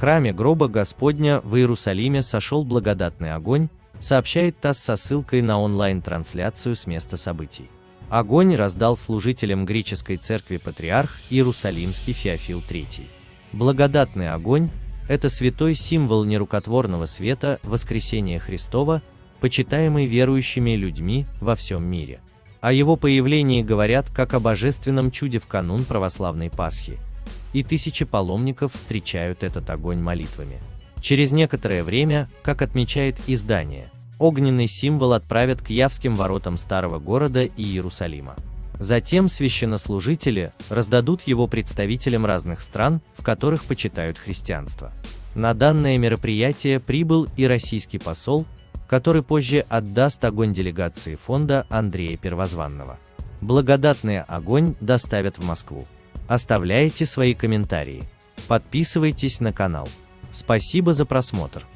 храме гроба Господня в Иерусалиме сошел благодатный огонь, сообщает ТАСС со ссылкой на онлайн-трансляцию с места событий. Огонь раздал служителям греческой церкви патриарх Иерусалимский Феофил III. Благодатный огонь – это святой символ нерукотворного света воскресения Христова, почитаемый верующими людьми во всем мире. О его появлении говорят как о божественном чуде в канун православной Пасхи, и тысячи паломников встречают этот огонь молитвами. Через некоторое время, как отмечает издание, огненный символ отправят к Явским воротам старого города и Иерусалима. Затем священнослужители раздадут его представителям разных стран, в которых почитают христианство. На данное мероприятие прибыл и российский посол, который позже отдаст огонь делегации фонда Андрея Первозванного. Благодатный огонь доставят в Москву. Оставляйте свои комментарии. Подписывайтесь на канал. Спасибо за просмотр.